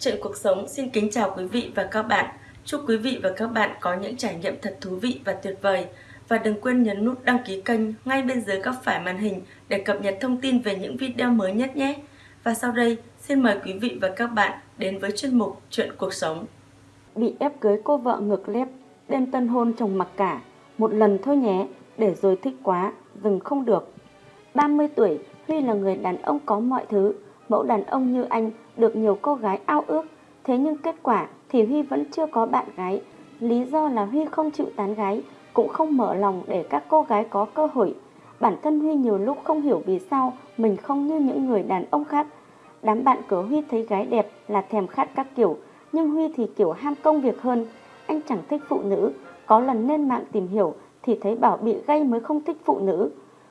Chuyện cuộc sống xin kính chào quý vị và các bạn. Chúc quý vị và các bạn có những trải nghiệm thật thú vị và tuyệt vời. Và đừng quên nhấn nút đăng ký kênh ngay bên dưới góc phải màn hình để cập nhật thông tin về những video mới nhất nhé. Và sau đây, xin mời quý vị và các bạn đến với chuyên mục Chuyện cuộc sống. Bị ép cưới cô vợ ngược lép, đêm tân hôn chồng mặc cả, một lần thôi nhé, để rồi thích quá, dừng không được. 30 tuổi, Huy là người đàn ông có mọi thứ, mẫu đàn ông như anh được nhiều cô gái ao ước. Thế nhưng kết quả thì Huy vẫn chưa có bạn gái. Lý do là Huy không chịu tán gái, cũng không mở lòng để các cô gái có cơ hội. Bản thân Huy nhiều lúc không hiểu vì sao mình không như những người đàn ông khác. Đám bạn của Huy thấy gái đẹp là thèm khát các kiểu, nhưng Huy thì kiểu ham công việc hơn. Anh chẳng thích phụ nữ, có lần lên mạng tìm hiểu thì thấy bảo bị gay mới không thích phụ nữ.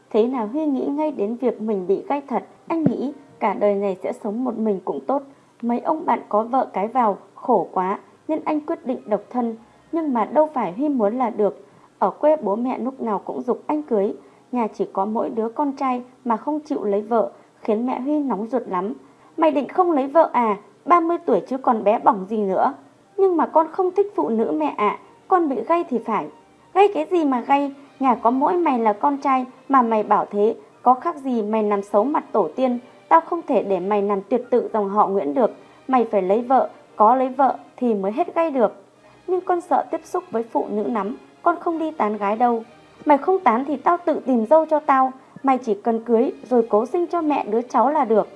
Thế là Huy nghĩ ngay đến việc mình bị gay thật, anh nghĩ cả đời này sẽ sống một mình cũng tốt. Mấy ông bạn có vợ cái vào, khổ quá, nên anh quyết định độc thân. Nhưng mà đâu phải Huy muốn là được. Ở quê bố mẹ lúc nào cũng dục anh cưới. Nhà chỉ có mỗi đứa con trai mà không chịu lấy vợ, khiến mẹ Huy nóng ruột lắm. Mày định không lấy vợ à? 30 tuổi chứ còn bé bỏng gì nữa. Nhưng mà con không thích phụ nữ mẹ ạ, con bị gay thì phải. Gay cái gì mà gay, nhà có mỗi mày là con trai mà mày bảo thế, có khác gì mày làm xấu mặt tổ tiên, tao không thể để mày nằm tuyệt tự dòng họ Nguyễn được, mày phải lấy vợ, có lấy vợ thì mới hết gay được. Nhưng con sợ tiếp xúc với phụ nữ lắm, con không đi tán gái đâu. Mày không tán thì tao tự tìm dâu cho tao, mày chỉ cần cưới rồi cố sinh cho mẹ đứa cháu là được.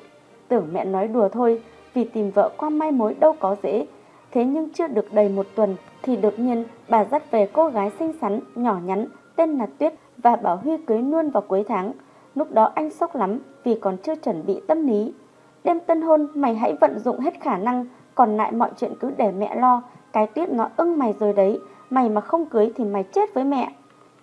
Tưởng mẹ nói đùa thôi, vì tìm vợ qua mai mối đâu có dễ. Thế nhưng chưa được đầy một tuần thì đột nhiên bà dắt về cô gái xinh xắn, nhỏ nhắn, tên là Tuyết và bảo Huy cưới luôn vào cuối tháng. Lúc đó anh sốc lắm vì còn chưa chuẩn bị tâm lý. Đêm tân hôn mày hãy vận dụng hết khả năng, còn lại mọi chuyện cứ để mẹ lo. Cái Tuyết nó ưng mày rồi đấy, mày mà không cưới thì mày chết với mẹ.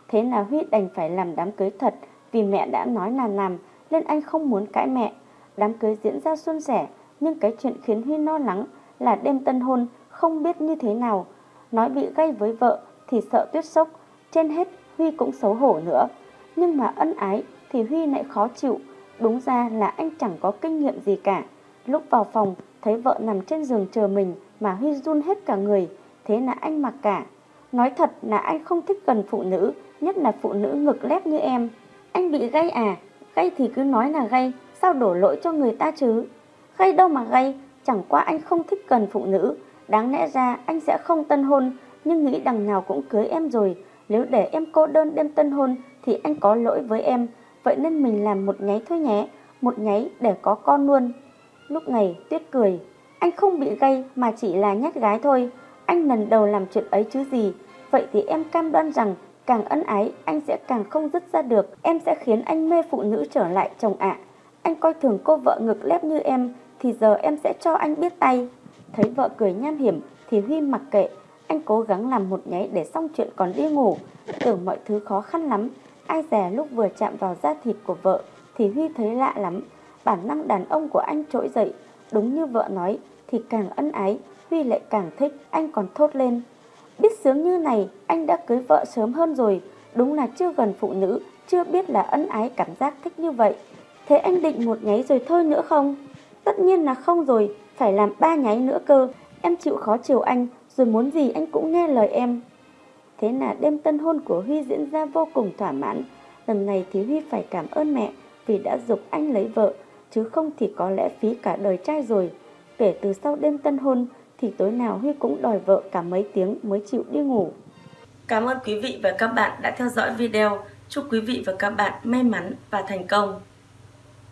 Thế là Huy đành phải làm đám cưới thật vì mẹ đã nói là làm nên anh không muốn cãi mẹ. Đám cưới diễn ra suôn sẻ nhưng cái chuyện khiến Huy lo lắng là đêm tân hôn không biết như thế nào. Nói bị gay với vợ thì sợ Tuyết sốc, trên hết Huy cũng xấu hổ nữa. Nhưng mà ân ái thì Huy lại khó chịu. Đúng ra là anh chẳng có kinh nghiệm gì cả. Lúc vào phòng thấy vợ nằm trên giường chờ mình mà Huy run hết cả người. Thế là anh mặc cả. Nói thật là anh không thích gần phụ nữ, nhất là phụ nữ ngực lép như em. Anh bị gay à? Gay thì cứ nói là gay, sao đổ lỗi cho người ta chứ? Gay đâu mà gay, chẳng qua anh không thích gần phụ nữ. Đáng lẽ ra anh sẽ không tân hôn, nhưng nghĩ đằng nào cũng cưới em rồi. Nếu để em cô đơn đêm tân hôn thì anh có lỗi với em. Vậy nên mình làm một nháy thôi nhé, một nháy để có con luôn. Lúc này Tuyết cười, anh không bị gay mà chỉ là nhát gái thôi. Anh lần đầu làm chuyện ấy chứ gì. Vậy thì em cam đoan rằng càng ân ái anh sẽ càng không dứt ra được. Em sẽ khiến anh mê phụ nữ trở lại chồng ạ. Anh coi thường cô vợ ngực lép như em thì giờ em sẽ cho anh biết tay. Thấy vợ cười nham hiểm thì Huy mặc kệ. Anh cố gắng làm một nháy để xong chuyện còn đi ngủ. Tưởng mọi thứ khó khăn lắm. Ai dè lúc vừa chạm vào da thịt của vợ thì Huy thấy lạ lắm. Bản năng đàn ông của anh trỗi dậy. Đúng như vợ nói thì càng ân ái Huy lại càng thích. Anh còn thốt lên. Biết sướng như này anh đã cưới vợ sớm hơn rồi. Đúng là chưa gần phụ nữ. Chưa biết là ân ái cảm giác thích như vậy. Thế anh định một nháy rồi thôi nữa không? Tất nhiên là không rồi, phải làm ba nháy nữa cơ. Em chịu khó chiều anh, rồi muốn gì anh cũng nghe lời em. Thế là đêm tân hôn của Huy diễn ra vô cùng thỏa mãn. Lần này thì Huy phải cảm ơn mẹ vì đã dục anh lấy vợ, chứ không thì có lẽ phí cả đời trai rồi. Kể từ sau đêm tân hôn thì tối nào Huy cũng đòi vợ cả mấy tiếng mới chịu đi ngủ. Cảm ơn quý vị và các bạn đã theo dõi video. Chúc quý vị và các bạn may mắn và thành công.